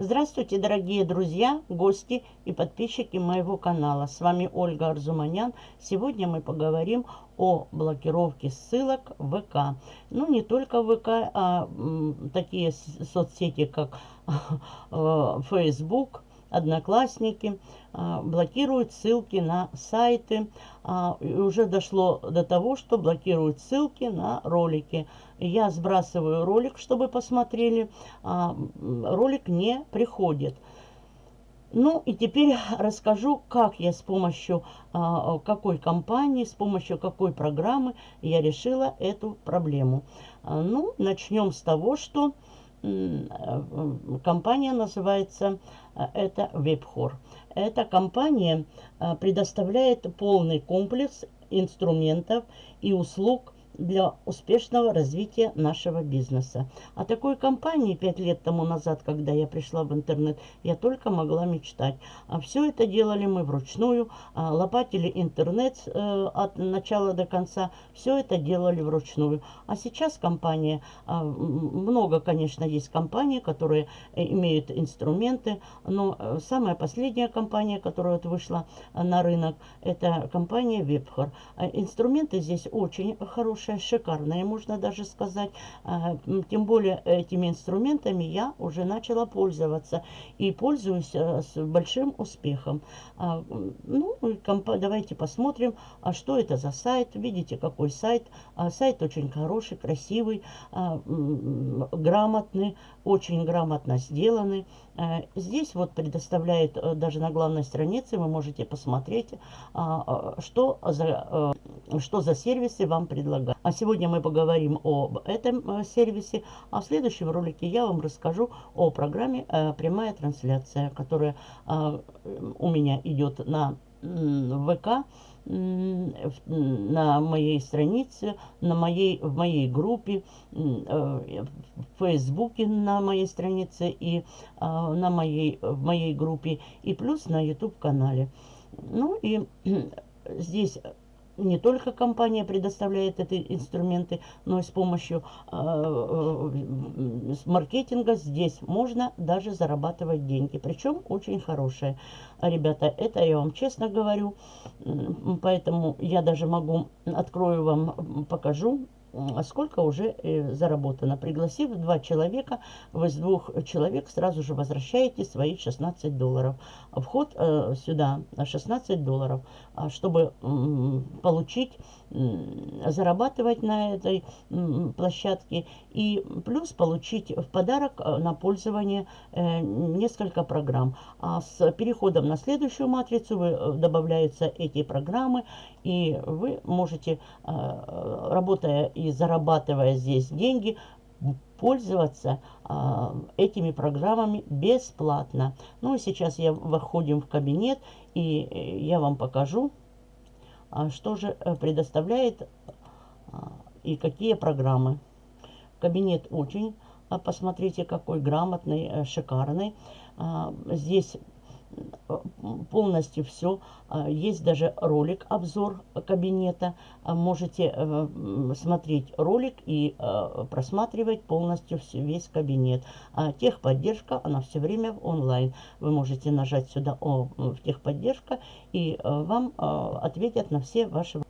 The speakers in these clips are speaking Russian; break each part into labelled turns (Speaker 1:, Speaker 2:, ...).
Speaker 1: Здравствуйте, дорогие друзья, гости и подписчики моего канала. С вами Ольга Арзуманян. Сегодня мы поговорим о блокировке ссылок в ВК. Ну, не только ВК, а такие соцсети, как э, Facebook, Одноклассники а, блокируют ссылки на сайты. А, уже дошло до того, что блокируют ссылки на ролики. Я сбрасываю ролик, чтобы посмотрели. А, ролик не приходит. Ну и теперь расскажу, как я с помощью а, какой компании, с помощью какой программы я решила эту проблему. А, ну, начнем с того, что компания называется э, это WebHor. Эта компания э, предоставляет полный комплекс инструментов и услуг для успешного развития нашего бизнеса. О такой компании пять лет тому назад, когда я пришла в интернет, я только могла мечтать. А все это делали мы вручную, а лопатили интернет э, от начала до конца, все это делали вручную. А сейчас компания, э, много, конечно, есть компаний, которые э, имеют инструменты, но э, самая последняя компания, которая вот вышла на рынок, это компания Webhor. Инструменты здесь очень хорошие хорошая, шикарная, можно даже сказать. А, тем более этими инструментами я уже начала пользоваться и пользуюсь э, с большим успехом. А, ну, давайте посмотрим, а что это за сайт. Видите, какой сайт. Сайт очень хороший, красивый, грамотный, очень грамотно сделанный. Э, здесь вот предоставляет, э, даже на главной странице вы можете посмотреть, что за, что за сервисы вам предлагают. А сегодня мы поговорим об этом э, сервисе, а в следующем ролике я вам расскажу о программе э, «Прямая трансляция», которая э, у меня идет на ВК, на моей странице, на моей, в моей группе, в Фейсбуке на моей странице и на моей, в моей группе, и плюс на YouTube-канале. Ну и здесь не только компания предоставляет эти инструменты, но и с помощью э, э, маркетинга здесь можно даже зарабатывать деньги. Причем очень хорошие. Ребята, это я вам честно говорю. Поэтому я даже могу, открою вам, покажу сколько уже э, заработано. Пригласив два человека, вы с двух человек сразу же возвращаете свои 16 долларов. Вход э, сюда 16 долларов, а чтобы получить, зарабатывать на этой площадке и плюс получить в подарок э, на пользование несколько программ. А с переходом на следующую матрицу вы, добавляются эти программы и вы можете, работая и зарабатывая здесь деньги, пользоваться а, этими программами бесплатно. Ну и сейчас я выходим в кабинет и э, я вам покажу, а, что же э, предоставляет а, и какие программы. Кабинет очень, а, посмотрите, какой грамотный, э, шикарный. А, здесь полностью все. А, есть даже ролик, обзор кабинета. А, можете э, смотреть ролик и э, просматривать полностью весь кабинет. А техподдержка, она все время онлайн. Вы можете нажать сюда о, в техподдержка и э, вам ответят на все ваши...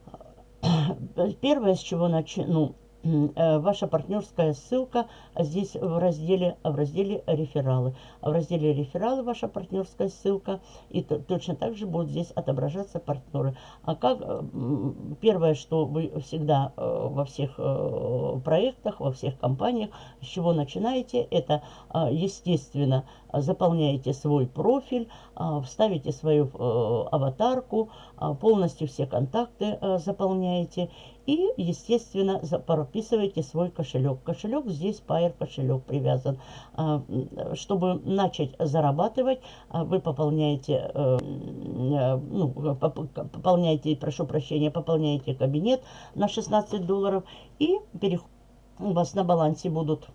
Speaker 1: Первое, с чего начну, ваша партнерская ссылка здесь в разделе, в разделе рефералы. В разделе рефералы ваша партнерская ссылка и точно так же будут здесь отображаться партнеры. А как э, первое, что вы всегда э, во всех проектах, во всех компаниях, с чего начинаете, это естественно заполняете свой профиль, вставите свою аватарку, полностью все контакты заполняете и, естественно, прописываете свой кошелек. Кошелек здесь Pair кошелек привязан. А, чтобы начать зарабатывать, а, вы пополняете, э, э, ну, пополняете, прошу прощения, пополняете кабинет на 16 долларов и переходите у вас на балансе будут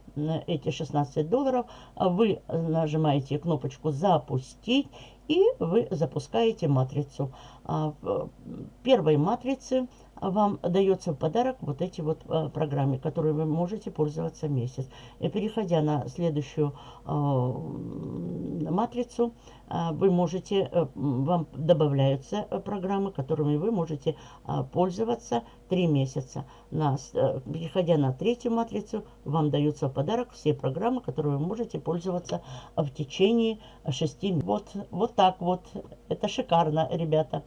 Speaker 1: эти 16 долларов, вы нажимаете кнопочку «Запустить» и вы запускаете матрицу. А в первой матрице вам дается в подарок вот эти вот программы, которые вы можете пользоваться месяц. И переходя на следующую, матрицу, вы можете, вам добавляются программы, которыми вы можете пользоваться 3 месяца. На, переходя на третью матрицу, вам даются в подарок все программы, которые вы можете пользоваться в течение 6 месяцев. Вот, вот так вот. Это шикарно, ребята.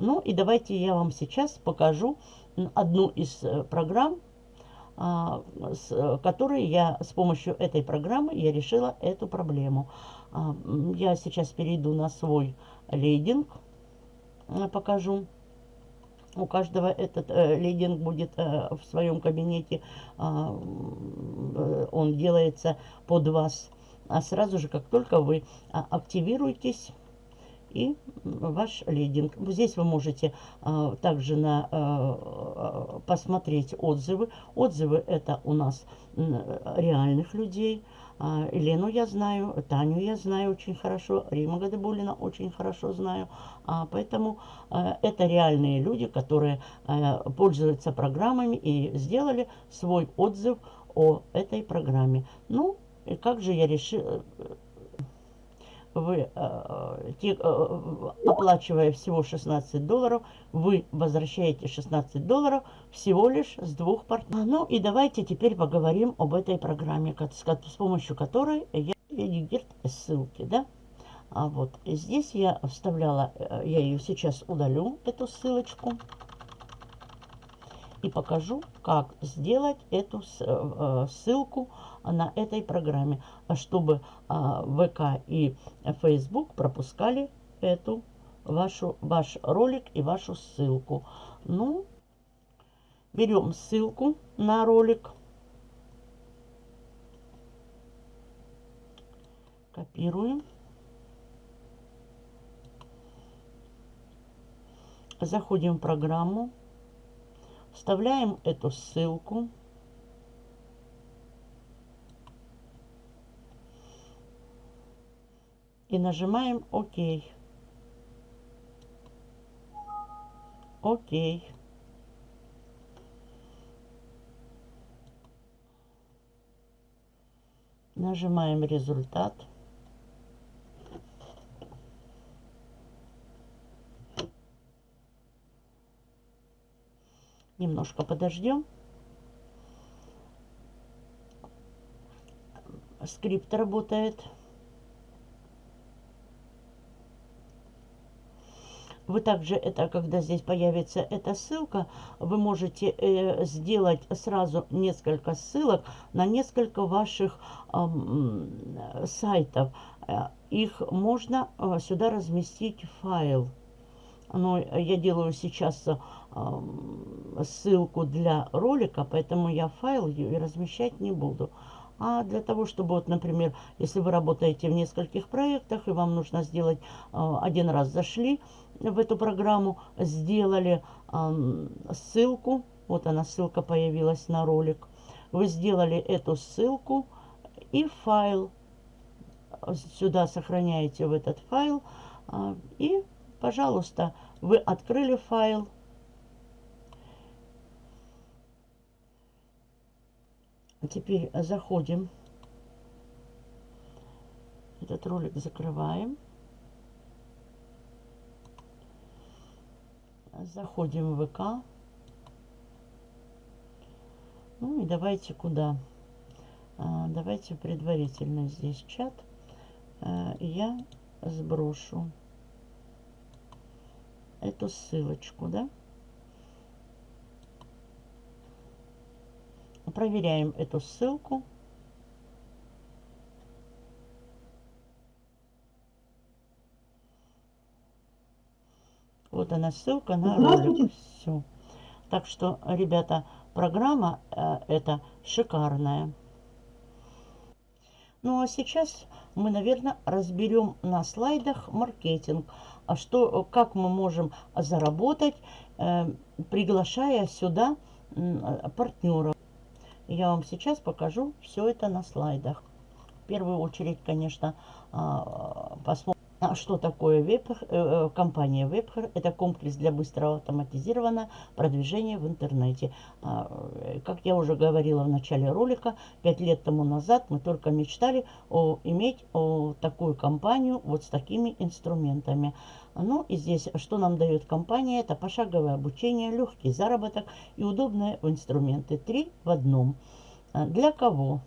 Speaker 1: Ну и давайте я вам сейчас покажу одну из программ, а, с которой я с помощью этой программы я решила эту проблему. А, я сейчас перейду на свой лейдинг, э, покажу. У каждого этот э, лейдинг будет э, в своем кабинете, а, он делается под вас. А сразу же, как только вы активируетесь, и ваш лидинг. Здесь вы можете а, также на, а, посмотреть отзывы. Отзывы это у нас реальных людей. А, Елену я знаю, Таню я знаю очень хорошо, Рима Гадабулина очень хорошо знаю. А, поэтому а, это реальные люди, которые а, пользуются программами и сделали свой отзыв о этой программе. Ну, и как же я решила вы, э, те, э, оплачивая всего 16 долларов, вы возвращаете 16 долларов всего лишь с двух партнеров. Ну и давайте теперь поговорим об этой программе, с помощью которой я редигирт ссылки, да? А вот здесь я вставляла, э, я ее сейчас удалю, эту ссылочку и покажу, как сделать эту э, ссылку на этой программе, чтобы а, ВК и Facebook пропускали эту вашу, ваш ролик и вашу ссылку. Ну, берем ссылку на ролик, копируем. Заходим в программу, Вставляем эту ссылку. И нажимаем ОК. ОК. Нажимаем результат. Немножко подождем. Скрипт работает. Вы также, это когда здесь появится эта ссылка, вы можете э, сделать сразу несколько ссылок на несколько ваших э, сайтов. Их можно э, сюда разместить файл. Но я делаю сейчас ссылку для ролика, поэтому я файл размещать не буду. А для того, чтобы, вот, например, если вы работаете в нескольких проектах, и вам нужно сделать, один раз зашли в эту программу, сделали ссылку, вот она, ссылка появилась на ролик, вы сделали эту ссылку и файл, сюда сохраняете в этот файл, и, пожалуйста, вы открыли файл, Теперь заходим. Этот ролик закрываем. Заходим в ВК. Ну и давайте куда? А, давайте предварительно здесь чат. А, я сброшу эту ссылочку, да? Проверяем эту ссылку. Вот она ссылка на ролик. Все. Так что, ребята, программа э, эта шикарная. Ну а сейчас мы, наверное, разберем на слайдах маркетинг. А что, как мы можем заработать, э, приглашая сюда э, партнеров. Я вам сейчас покажу все это на слайдах. В первую очередь, конечно, а, посмотрим. А что такое веб, э, э, компания Webher? Это комплекс для быстрого автоматизированного продвижения в интернете. А, э, как я уже говорила в начале ролика, 5 лет тому назад мы только мечтали о, иметь о, такую компанию вот с такими инструментами. Ну и здесь что нам дает компания? Это пошаговое обучение, легкий заработок и удобные инструменты. Три в одном. А, для кого?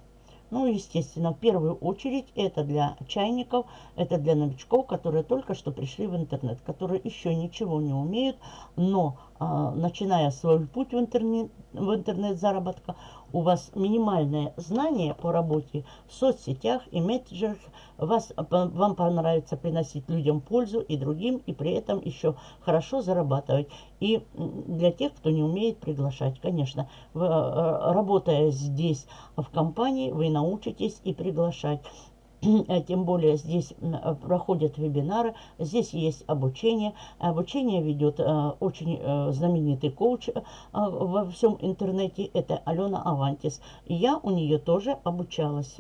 Speaker 1: Ну, естественно, в первую очередь это для чайников, это для новичков, которые только что пришли в интернет, которые еще ничего не умеют, но а, начиная свой путь в интернет, в интернет заработка, у вас минимальное знание по работе в соцсетях и мессенджерах, вас, вам понравится приносить людям пользу и другим, и при этом еще хорошо зарабатывать. И для тех, кто не умеет приглашать, конечно, а, работая здесь в компании, вы научитесь и приглашать. А тем более здесь э, проходят вебинары, здесь есть обучение. Обучение ведет э, очень э, знаменитый коуч во всем интернете, это Алена Авантис. Я у нее тоже обучалась,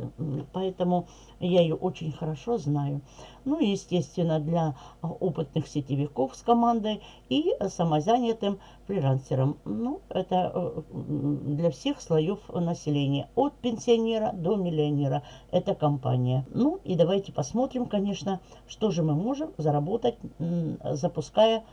Speaker 1: поэтому я ее очень хорошо знаю. Ну и, естественно, для опытных сетевиков с командой и самозанятым фрилансером. Ну, это для всех слоев населения, от пенсионера до миллионера. Это компания. Ну и давайте посмотрим, конечно, что же мы можем заработать, запуская а,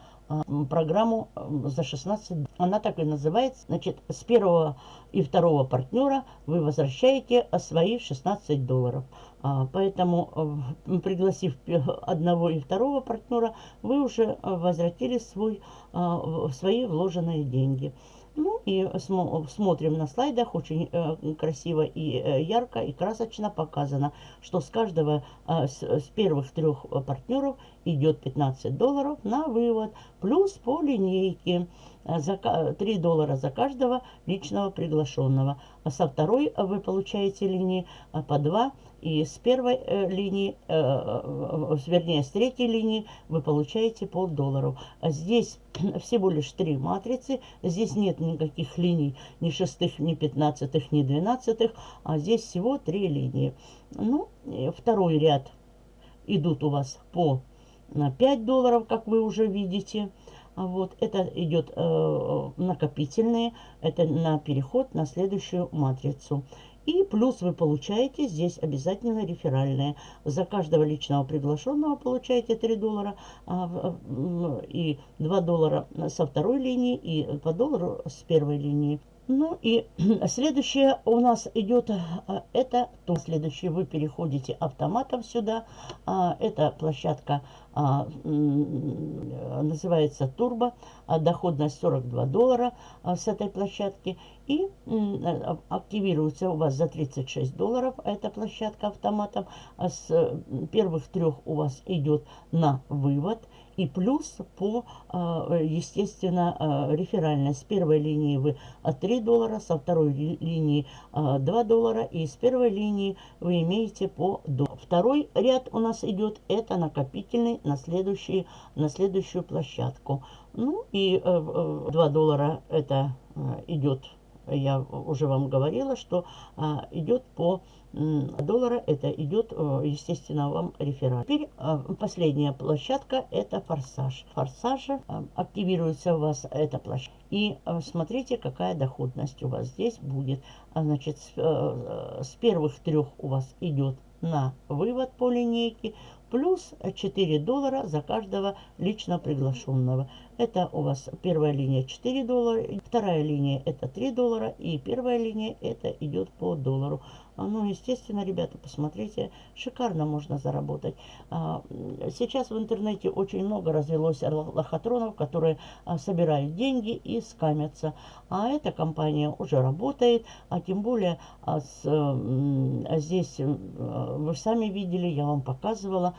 Speaker 1: программу за 16. Она так и называется. Значит, с первого и второго партнера вы возвращаете свои 16 долларов. А, поэтому, пригласив одного и второго партнера, вы уже возвратили свой, а, свои вложенные деньги. Ну и смотрим на слайдах, очень э, красиво и э, ярко и красочно показано, что с каждого, э, с, первых трех партнеров идет 15 долларов на вывод, плюс по линейке за, 3 доллара за каждого личного приглашенного. А со второй вы получаете линии э, по 2 и с первой э, линии, э, вернее, с третьей линии вы получаете полдолларов. А здесь всего лишь три матрицы. Здесь нет никаких линий, ни шестых, ни пятнадцатых, ни двенадцатых. А здесь всего три линии. Ну, второй ряд идут у вас по 5 долларов, как вы уже видите. А вот это идет э, накопительные, это на переход на следующую матрицу. И плюс вы получаете здесь обязательно реферальные. За каждого личного приглашенного получаете 3 доллара а, и 2 доллара со второй линии и по доллару с первой линии. Ну и следующее у нас идет, а, это то следующее, вы переходите автоматом сюда. А, это площадка называется Турбо, доходность 42 доллара с этой площадки. И активируется у вас за 36 долларов эта площадка автоматом. С первых трех у вас идет на вывод. И плюс по, а, естественно, а, реферальной. С первой линии вы 3 доллара, со второй линии 2 а, доллара. И с первой линии вы имеете по до. Второй ряд у нас идет, это накопительный на, следующий, на следующую площадку. Ну и 2 доллара это идет я уже вам говорила, что идет по доллара, это идет, естественно, вам реферат. Теперь последняя площадка, это форсаж. Форсажа а, активируется у вас эта площадка. И смотрите, какая доходность у вас здесь будет. А, значит, с первых трех у вас идет на вывод по линейке, плюс 4 доллара за каждого лично приглашенного. Это у вас первая линия 4 доллара, вторая линия это 3 доллара и первая линия это идет по доллару. А, ну, естественно, ребята, посмотрите, шикарно можно заработать. А, сейчас в интернете очень много развелось лохотронов, которые а, собирают деньги и скамятся. А эта компания уже работает, а тем более здесь вы сами видели, я вам показывала,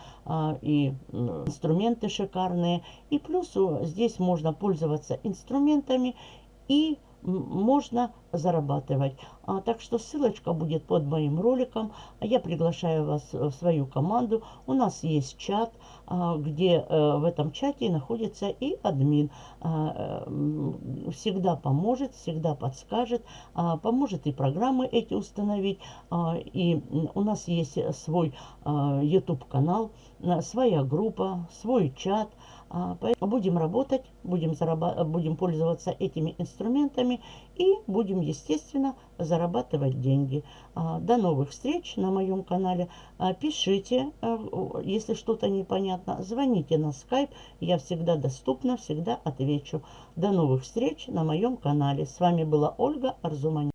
Speaker 1: и инструменты шикарные. И плюс здесь можно пользоваться инструментами и можно зарабатывать. А, так что ссылочка будет под моим роликом. Я приглашаю вас в свою команду. У нас есть чат, а, где а, в этом чате находится и админ. А, всегда поможет, всегда подскажет, а, поможет и программы эти установить. А, и у нас есть свой а, YouTube канал, своя группа, свой чат. А, будем работать, будем, будем пользоваться этими инструментами и будем, естественно, зарабатывать деньги. А, до новых встреч на моем канале. А, пишите, если что-то непонятно, звоните на скайп. Я всегда доступна, всегда отвечу. До новых встреч на моем канале. С вами была Ольга Арзуманян.